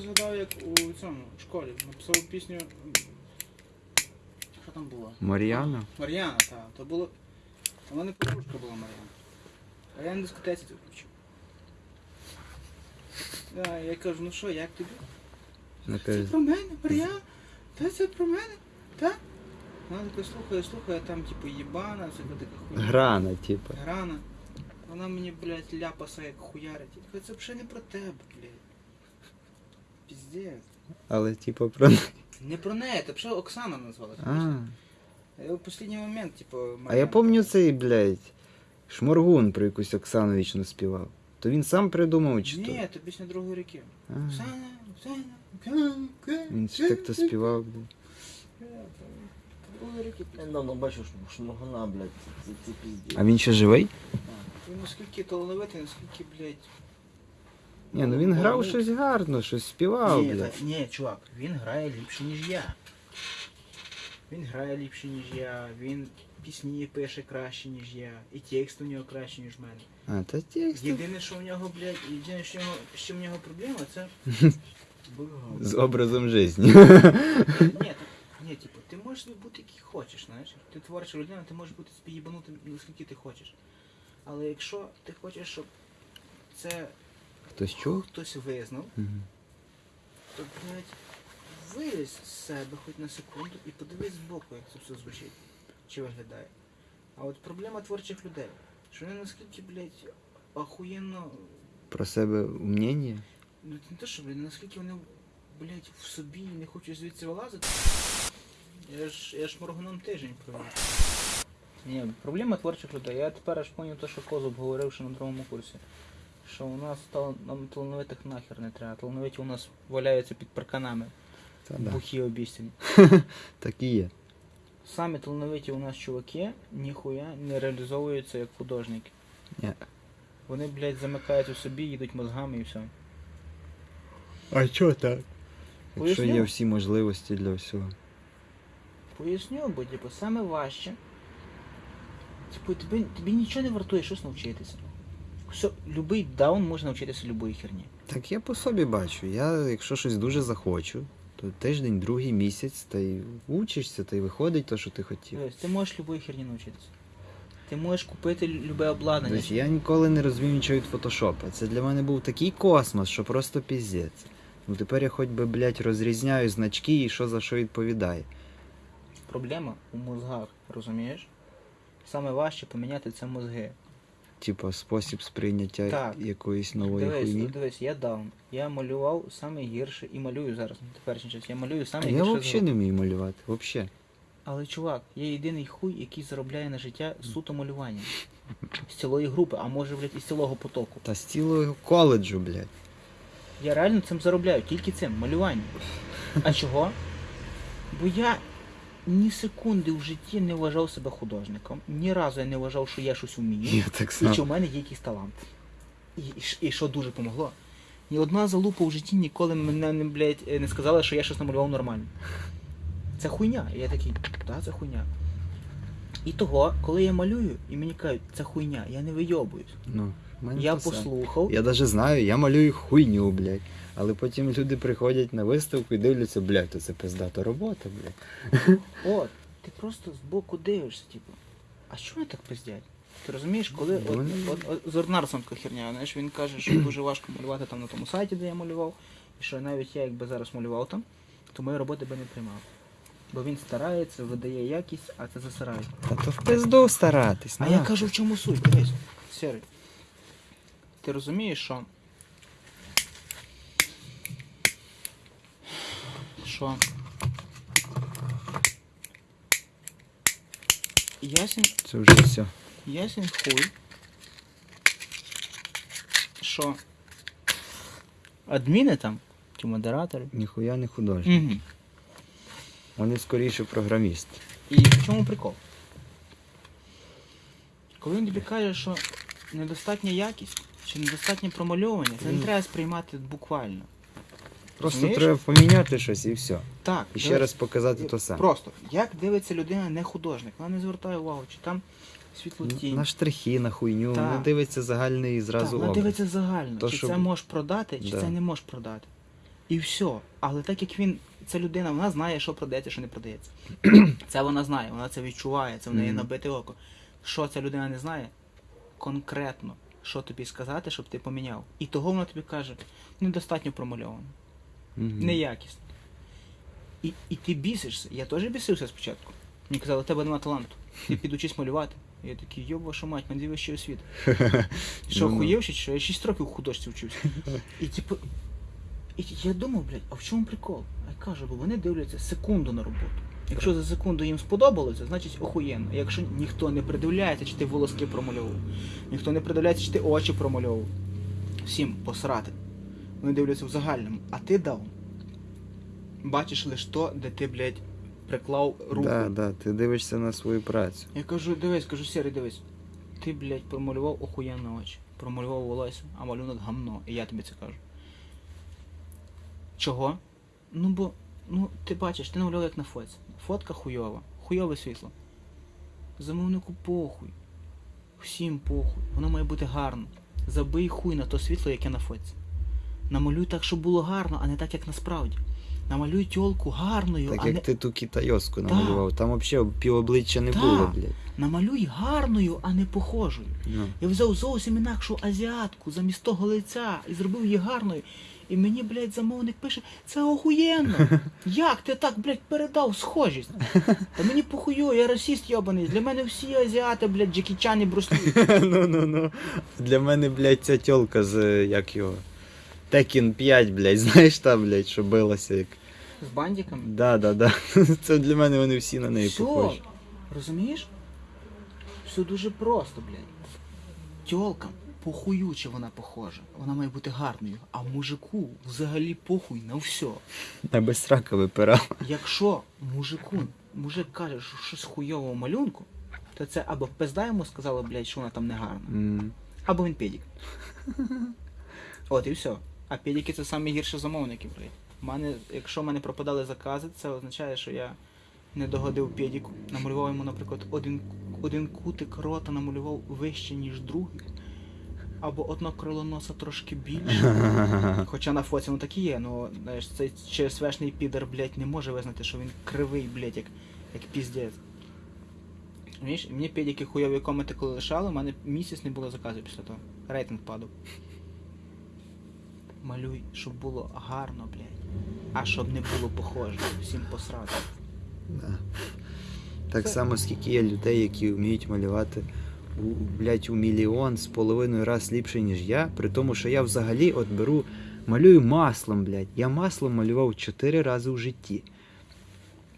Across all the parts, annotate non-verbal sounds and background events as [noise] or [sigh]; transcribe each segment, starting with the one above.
згадав, як у цьому в школі написав пісню. Що там було? Мар'яна? Мар'яна, так. То було. У мене подружка була Мар'яна. А я на дискотеці це включив. Да, я кажу, ну що, як тобі? Вона Це каже, про мене, Мар'яна? Та це про мене? Так? Вона така слухає, слухає, там типу їбана, це така хуйня. грана, типа. Грана. Вона мені, блядь, ляпаса як хуярить. Я кажу, це взагалі не про тебе, блядь. Піздець. Але типа про. Не про неї, це взагалі Оксана назвалася. А, Я в останній момент, типу, а я пам'ятаю цей, блядь, Шморгун про якусь Оксану вічно співав. То він сам придумав чи то? Ні, то пісня другої ріки. А, Оксана, Оксана, Оксана, Оксана. Він ж так то співав. блядь. Другої ріки. Я недавно бачив шм- шморгуна, блядь, це, це піздець. А він ще живий? Він наскільки талановитий, наскільки, блядь. Ні, ну він грав щось гарно, щось співав, ні, блядь. та- ні, чувак, він грає ліпше, ніж я. Він грає ліпше, ніж я, він пісні пише краще, ніж я, і текст у нього краще, ніж в мене. А, та текст. Єдине, що в нього, блядь, єдине, що в нього, чим в нього проблема, це. [laughs] З образом життя. Ні, так, ні, типу, ти можеш бути який хочеш, знаєш. Ти творча людина, ти можеш бути собі наскільки ти хочеш. Але якщо ти хочеш, щоб це Хтось чув? хтось визнав, Мгм. то, блядь, вилізь з себе хоч на секунду і подивись збоку, як це все звучить, чи виглядає. А от проблема творчих людей, що вони наскільки, блядь, охуєнно, Про себе мнення? ну це не те, що, блядь, наскільки вони, блядь, в собі і не хочуть звідси вилазити. Я ж, я ж моргуном тиждень провів. Ні, проблема творчих людей. Я тепер аж поняв те, що Козуб говорив ще на другому курсі. Що у нас тал... нам талановитих нахер не треба. Талановиті у нас валяються під парканами. Та да. Бухі обіцяні. [laughs] Так і є. Самі талановиті у нас чуваки ніхуя не реалізовуються як художники. Ні. Вони, блядь, замикають у собі, їдуть мозгами і все. А чого так? Якщо Поясню. є всі можливості для всього. Поясню, бо типу, саме важче. Типу, тобі, тобі нічого не вартує щось навчитися. Все, любий даун може навчитися любої херні. Так я по собі бачу. Я, якщо щось дуже захочу, то тиждень, другий місяць, та й учишся, та й виходить те, що ти хотів. Тобто, ти можеш любої херні навчитися. Ти можеш купити любе обладнання. Тобто я ніколи не розвів нічого від фотошопа. Це для мене був такий космос, що просто піздець. Ну тепер я хоч би, блядь, розрізняю значки і що за що відповідає. Проблема у мозгах, розумієш? Саме важче поміняти це мозги. Типа спосіб сприйняття Так. якоїсь нової Дивись, хуйні. дивись, я даун. Я малював саме гірше і малюю зараз на теперішній час. Я малюю А саме я гірше. взагалі рук. не вмію малювати. Взагалі. Але чувак, є єдиний хуй, який заробляє на життя суто малюванням. З цілої групи, а може, блядь, із цілого потоку. Та з цілого коледжу, блядь. Я реально цим заробляю, тільки цим, малюванням. А чого? Бо я ні секунди в житті не вважав себе художником. Ні разу я не вважав, що я щось вмію. Я так І чи в мене є якийсь талант. І, і, ш- і що дуже помогло. Ні одна залупа в житті ніколи мене не, блядь, е, не сказала, що я щось намалював нормально. Це хуйня. І я такий, так, це хуйня. І того, коли я малюю, і мені кажуть, це хуйня, я не вийобуюсь. Ну, в мене Я те саме. послухав. Я навіть знаю, я малюю хуйню, блядь. Але потім люди приходять на виставку і дивляться, блядь, то це пиздата робота, блядь. От, ти просто збоку дивишся, типу, а що вони так пиздять? Ти розумієш, коли от, Вони- от, от, з Орнарсом така херня, знаєш, він каже, що дуже важко малювати там на тому сайті, де я малював, і що навіть я якби зараз малював там, то мої роботи би не приймав. Бо він старається, видає якість, а це засирає. Та то в пизду старатись. А я кажу, в чому суть, дивись, Сірий. Ти розумієш, що. Що. Ясен, Це вже все. ясен хуй. Що. Адміни там, чи модератори. Ніхуя не художник. Угу. Вони скоріше програмісти. І в чому прикол? Коли він тобі каже, що недостатня якість чи недостатнє промальовування, це не треба сприймати буквально. Просто Розумієш? треба поміняти щось і все. Так, І ще дивись, раз показати то саме. Просто, як дивиться людина не художник, вона не звертає увагу, чи там світло тінь. На штрихи, на хуйню, Так. не дивиться загальний Так, зразу вона образ. дивиться загально, То, чи що- це можеш продати, чи Да. це не можеш продати. І все. Але так як він, ця людина, вона знає, що продається, що не продається. [clears throat] Це вона знає, вона це відчуває, це в неї Мгм. набите око. Що ця людина не знає? Конкретно, що тобі сказати, щоб ти поміняв. І того вона тобі каже, недостатньо промальовано, Мгм. неякісно. І, і ти бісишся. Я теж бісився спочатку. Мені казали, у тебе нема таланту. Ти підучись малювати. Я такий, йоб вашу мать, мене вищий освіт. Що, Ну-ну. чи що? Я 6 років в художці вчився. І типу. І я думав, блядь, а в чому прикол? А я кажу, бо вони дивляться секунду на роботу. Якщо за секунду їм сподобалося, значить охуєнно. Якщо ніхто не придивляється, чи ти волоски промальовував, ніхто не придивляється, чи ти очі промальовував. Всім посрати. Вони дивляться в загальному, а ти дав. Бачиш лише то, де ти, блядь, приклав руку. Да, да, ти дивишся на свою працю. Я кажу, дивись, кажу, Сірий, дивись. Ти, блядь, промалював охуєнно очі, промалював волосся, а малюнок гамно, і я тобі це кажу. Чого? Ну бо, ну, ти бачиш, ти намалював як на фотці. Фотка хуйова, хуйове світло. Замовнику похуй. Всім похуй. Воно має бути гарно. Забий хуй на то світло, яке на фотці. Намалюй так, щоб було гарно, а не так, як насправді. Намалюй тьолку гарною, Так а як не ти ту китайоску Да. намалював, там взагалі півобличчя не Да. було, блядь. намалюй гарною, а не похожою. Ну. Я взяв зовсім інакшу азіатку замість того лиця і зробив її гарною. І мені, блядь, замовник пише, це охуєнно. [laughs] Як ти так, блядь, передав схожість? Та мені похую, я расіст йобаний. Для мене всі азіати, блядь, Джекі Чан Бруслі. [laughs] ну, ну, ну. Для мене, блядь, ця тьолка з як його. Tekken 5, блядь, [laughs] знаєш та, блядь, що билася як. З бандиками. Да, да, да. [laughs] Це для мене вони всі на неї Все, похожі. розумієш? Все дуже просто, блядь. Тьолкам похую, чи вона похожа. Вона має бути гарною. А мужику взагалі похуй на все. Я без срака випирав. Якщо мужику, мужик каже, що щось хуйового малюнку, то це або пизда йому сказала, блядь, що вона там не гарна, М. або він педік. [laughs] От і все. А педіки це самі гірші замовники, блядь. Мене, якщо в мене пропадали закази, це означає, що я не догодив педіку. Намалював йому, наприклад, один, один кутик рота намалював вище, ніж другий. Або одно крило носа трошки більше. [laughs] Хоча на фоці ну так і є, ну знаєш, цей ЧСВшний підер, блядь, не може визнати, що він кривий, блядь, як, як піздець. Мені педики хуйові коменти коли лишали, у мене місяць не було заказів після того. Рейтинг падав. Малюй, щоб було гарно, блядь. А щоб не було похоже. Всім посрати. Да. Так Це- само, скільки є людей, які вміють малювати у, блядь, у мільйон з половиною раз ліпше, ніж я, при тому, що я взагалі от беру, малюю маслом, блядь. Я маслом малював чотири рази в житті.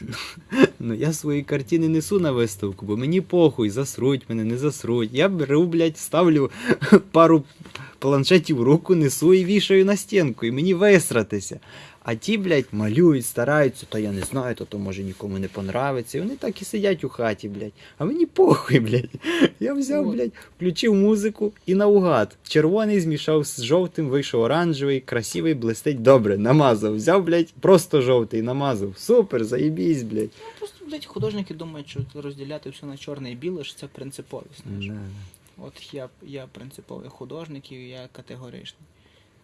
[laughs] Ну я свої картини несу на виставку, бо мені похуй, засруть мене, не засруть. Я беру, блядь, ставлю [laughs] пару планшетів в руку, несу і вішаю на стінку, і мені висратися. А ті, блядь, малюють, стараються, то я не знаю, то, то може нікому не понравиться. І вони так і сидять у хаті, блядь. А мені похуй, блядь. Я взяв, блядь, включив музику і наугад. Червоний змішав з жовтим, вийшов оранжевий, красивий, блистить. Добре, намазав. Взяв, блядь, просто жовтий, намазав. Супер, заєбісь, блядь. Ну, просто, блядь, художники думають, що розділяти все на чорне і біле, що це принциповість. знаєш. Да. От я, я принциповий художник і я категоричний.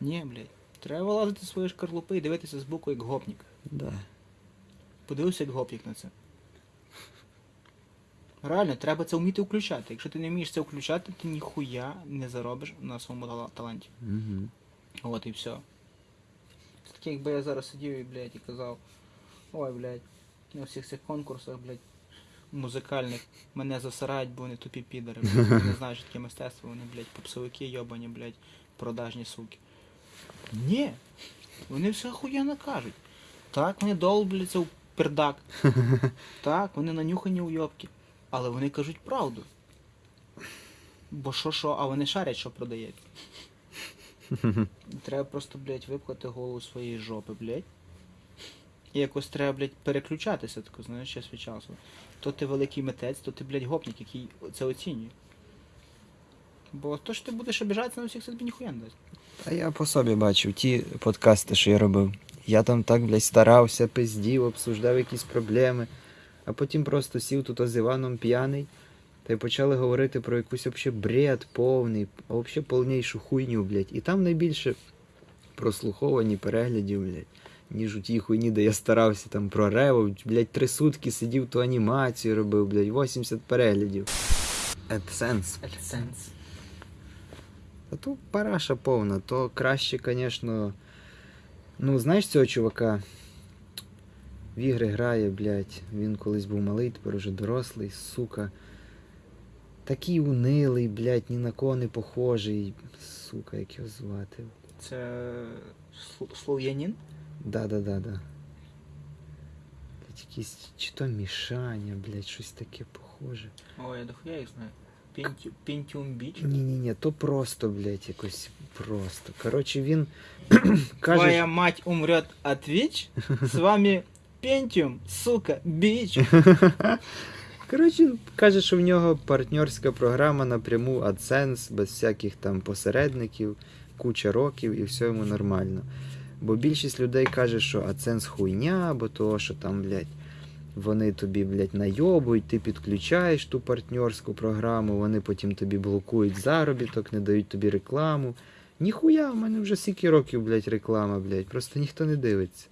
Ні, блядь. Треба вилазити зі своєї шкарлупи і дивитися збоку як гопнік. Да. Подивився як гопнік на це. Реально, треба це вміти включати. Якщо ти не вмієш це включати, ти ніхуя не заробиш на своєму таланті. Угу. От і все. Це таке, якби я зараз сидів і, блядь, і казав, ой, блядь, на всіх цих конкурсах, блядь, музикальних мене засирають, бо вони тупі підари, блядь, не знають, що таке мистецтво, вони, блядь, попсовики йобані, блядь, продажні суки. Ні, вони все охуєнно кажуть. Так, вони долбляться в пердак. [laughs] Так, вони нанюхані уйобки. Але вони кажуть правду. Бо що що, а вони шарять, що продається. [laughs] Треба просто, блядь, випхати голову своєї жопи, блядь. І якось треба, блядь, переключатися, тако, знаєш, час від часу. То ти великий митець, то ти, блядь, гопник, який це оцінює. Бо то, що ти будеш обіжатися на всіх, це тобі ніхуя не дасть. А я по собі бачив ті подкасти, що я робив. Я там так, блядь, старався, пиздів, обсуждав якісь проблеми, а потім просто сів тут з Іваном п'яний, та й почали говорити про якусь вообще бред повний, а вообще повнішу хуйню, блядь. І там найбільше прослуховані переглядів, блядь. Ніж у тій хуйні, де я старався там про рево, блядь, три сутки сидів ту анімацію робив, блядь, 80 переглядів. AdSense. AdSense. А то параша повна, то краще, звісно. Ну, знаєш цього чувака? В ігри грає, блядь. Він колись був малий, тепер уже дорослий, сука. Такий унилий, блядь, ні на кого не похожий. Сука, як його звати. Це слов'янін? Да-да-да-да. Блядь, якийсь чи то мішання, блядь, щось таке похоже. О, я дохуя їх знаю. Pentium Beach. Ні-ні-ні, то просто, блядь, якось просто. Коротше, він [clears throat] каже. Твоя мать умрет от ВИЧ? С вами Pentium, сука, бич. [laughs] Коротше, він каже, що в нього партнерська програма напряму AdSense, без всяких там посередників, куча років і все йому нормально. Бо більшість людей каже, що AdSense хуйня, бо того, що там, блядь, вони тобі, блядь, найобують, ти підключаєш ту партнерську програму, вони потім тобі блокують заробіток, не дають тобі рекламу. Ніхуя, в мене вже скільки років, блядь, реклама, блядь, просто ніхто не дивиться.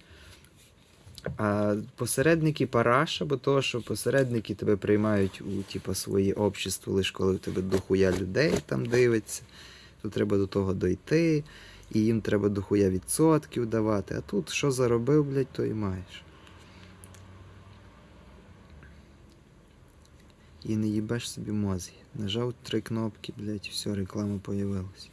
А посередники параша, бо того, що посередники тебе приймають у типу, своє общество, лише коли в тебе дохуя людей там дивиться, то треба до того дойти, і їм треба дохуя відсотків давати. А тут що заробив, блядь, то і маєш. І не їбеш собі мозги. Нажав три кнопки, блядь, все, реклама появилась.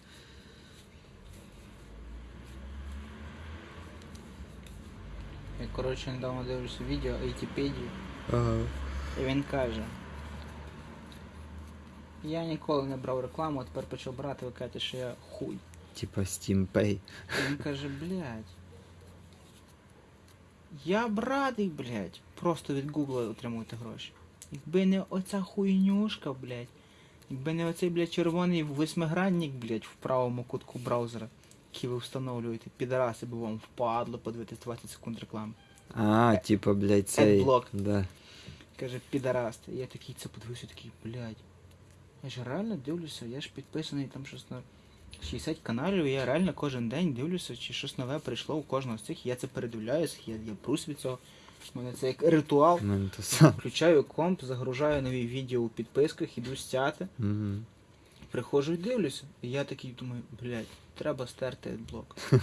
Я, коротше, недавно дивлюся відео Айтіпедію, Ага. і він каже. Я ніколи не брав рекламу, а тепер почав брати, ви кажете, що я хуй. Типа Steam Pay. І він каже, блядь. Я б радий, блядь, просто від Гугла отримувати гроші. Якби не оця хуйнюшка, блядь. Якби не оцей, блядь, червоний восьмигранник, блядь, в правому кутку браузера, який ви встановлюєте, підараси, бо вам впадло подивитись 20 секунд реклами. А, типа, блядь, цей. Adblock. Да. Каже, підараст. Я такий це подивився, такий, блядь. Я ж реально дивлюся, я ж підписаний там щось на 60 каналів, і я реально кожен день дивлюся, чи щось нове прийшло у кожного з цих. Я це передивляюсь, я, я брусь від цього. У мене це як ритуал. Мене то. Включаю комп, загружаю нові відео у підписках, іду стяти, Угу. приходжу і дивлюся. І я такий думаю, блядь, треба стерти блок. [laughs]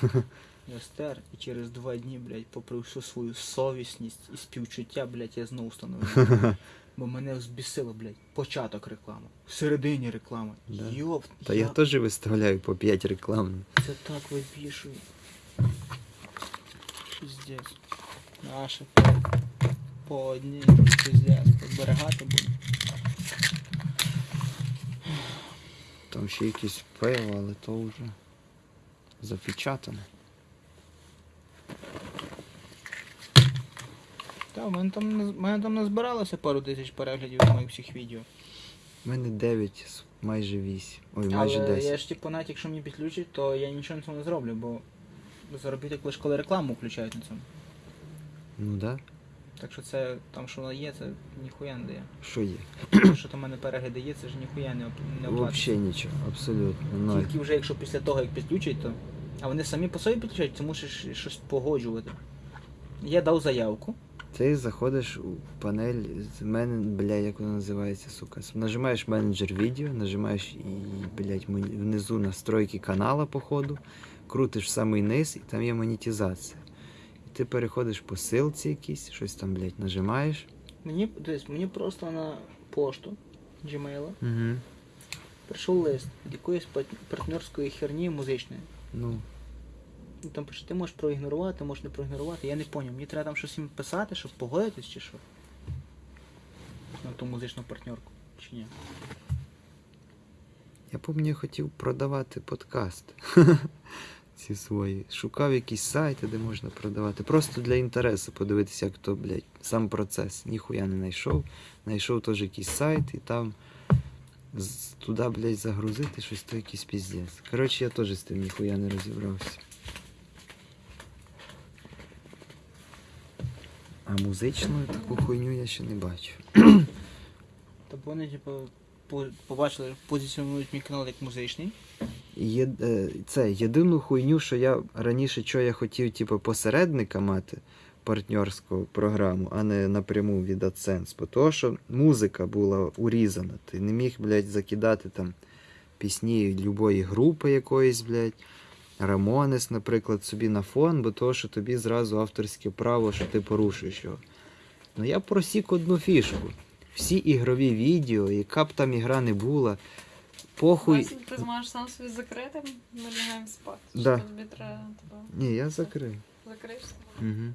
Я стер, і через два дні, блядь, попри всю свою совісність і співчуття, блядь, я знову встановив. [laughs] Бо мене взбісило, блядь, початок реклами. В середині реклами. Да. Йоп, Та я теж виставляю по 5 реклам. це так вибішує. Піздець. Наше по одній. Зберігати буду. Там ще якісь пиво, але то вже запечатане. Та, в мене там, в мене там назбиралося пару тисяч переглядів з моїх всіх відео. У мене 9, майже 8. Ой, майже Але 10. я ж типу, навіть якщо мені підключать, то я нічого на цьому не зроблю, бо заробіток лише коли рекламу включають на цьому. Ну да. Так що це там, що воно є, це ніхуя не дає. Що є? Що там в мене перегляди є, це ж ніхуя не, оп- не оплатить. Взагалі нічого, абсолютно. Ноль. Тільки вже якщо після того, як підключать, то. А вони самі по собі підключають, ти мусиш щось погоджувати. Я дав заявку. Ти заходиш у панель з мене, бля, як вона називається, сука. Нажимаєш менеджер відео, нажимаєш і, блядь, мон- внизу настройки канала, походу, крутиш в самий низ, і там є монетизація. Ти переходиш по ссылці якійсь, щось там, блядь, нажимаєш. Мені, дивись, мені просто на пошту Gmail Угу. прийшов лист від якоїсь партнерської херні музичної. Ну, Ну, Там пише, ти можеш проігнорувати, можеш не проігнорувати. Я не поняв, мені треба там щось їм писати, щоб погодитись чи що? На ту музичну партнерку. Чи ні? я пам'ятаю, я хотів продавати подкаст. Ці свої. Шукав якісь сайти, де можна продавати. Просто для інтересу подивитися, як то, блядь, сам процес. Ніхуя не знайшов. Знайшов теж якийсь сайт і там туди, блядь, загрузити щось то якийсь піздець. Коротше, я теж з тим ніхуя не розібрався. А музичну таку хуйню я ще не бачу. Тобто вони, типу, побачили, позиціонують мій канал як музичний. Є, е, це єдину хуйню, що я раніше що я хотів, типу, посередника мати партнерську програму, а не напряму від AdSense. Бо того, що музика була урізана. Ти не міг, блядь, закидати там пісні любої групи якоїсь, блядь. Рамонес, наприклад, собі на фон, бо того, що тобі зразу авторське право, що ти порушуєш його. Ну я просік одну фішку. Всі ігрові відео, яка б там ігра не була, похуй. Ти зможеш сам собі закрити, ми лягаємо спати. Да. тобі треба тебе Ні, я закрив. закриєшся? Угу.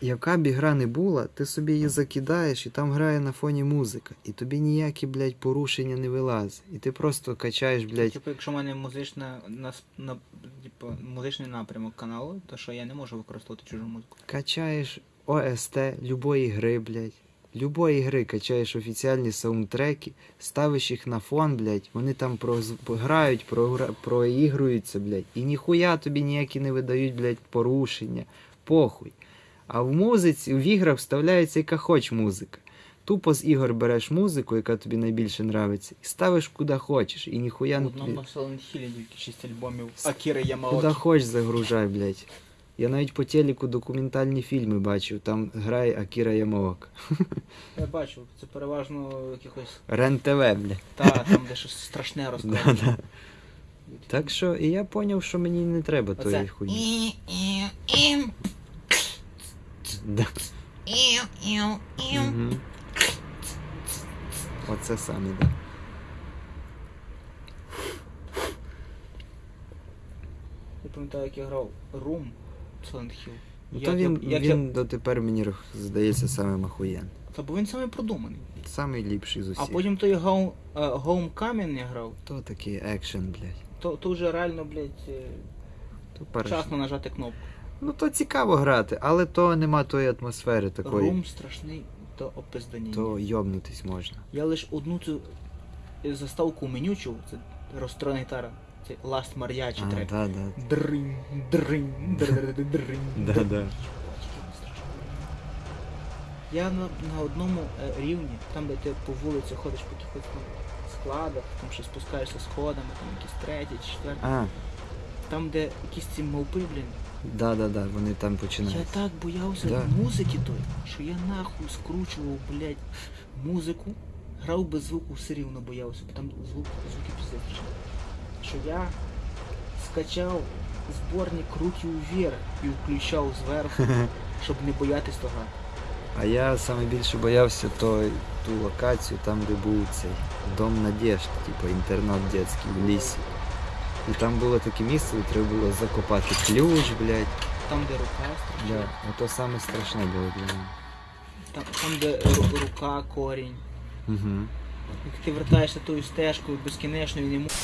Яка б ігра не була, ти собі її закидаєш, і там грає на фоні музика. І тобі ніякі, блядь, порушення не вилазить. І ти просто качаєш, блядь. Типу, якщо в мене музична, на, на, типу, музичний напрямок каналу, то що я не можу використовувати чужу музику. Качаєш ОСТ любої гри, блядь. Любої гри качаєш офіціальні саундтреки, ставиш їх на фон, блядь, вони там грають, проігруються, блядь, і ніхуя тобі ніякі не видають, блядь, порушення. Похуй. А в музиці, в іграх вставляється яка хоч музика. Тупо з ігор береш музику, яка тобі найбільше нравиться, і ставиш куди хочеш, і ніхуя не одному тобі... Silent Hill тільки 6 альбомів Акіри Куди Ямаокі. хоч загружай, блядь. Я навіть по телеку документальні фільми бачив, там грає Акіра Ямаока. [laughs] Я бачу, це переважно якихось Рен ТВ, блядь. та там, де щось страшне розказує. Да, да. Так що і я поняв, що мені не треба тої Оце. хуйні. Ew, ew, Да. Мгм. Оце саме, да. Я пам'ятаю, як я грав Room Silent Hill. Ну, Як то він, як він дотепер мені здається самим охуєн. Та бо він саме продуманий. Самий ліпший з А потім той Home, е, Homecoming я грав, То такий екшен, блядь. то, то вже реально, блядь, е, То перш... вчасно нажати кнопку. Ну то цікаво грати, але то нема тої атмосфери такої. Room страшний, то опиздані. То йобнутись можна. Я лише одну цю е, заставку меню чув, це розстроєна гітара. Mariachi А, трек. да, да. Дринь, дринь, дринь, дринь. [laughs] Да, да. Я на, на одному е, рівні, там де ти по вулиці ходиш по якихось там складах, там ще спускаєшся сходами, там якісь треті, четверті. А, Там, де якісь ці мовпи, блін. да, да, да, вони там починають. Я так боявся Да. музики той, що я нахуй скручував, блядь, музику, грав без звуку, все рівно боявся, бо там звук, звуки піздець. Що я скачав зборник руки вверх і включав зверху, щоб не боятись того. А я саме більше боявся той, ту локацію, там, де був цей дом надежд, типу інтернат дитячий в лісі. І там було таке місце, де треба було закопати ключ, блядь. Там, де рука Да. стрічає, Ото саме страшне було для мене. там, там, де рука, корінь. Угу. Як ти вертаєшся тою стежкою безкінечною, не можеш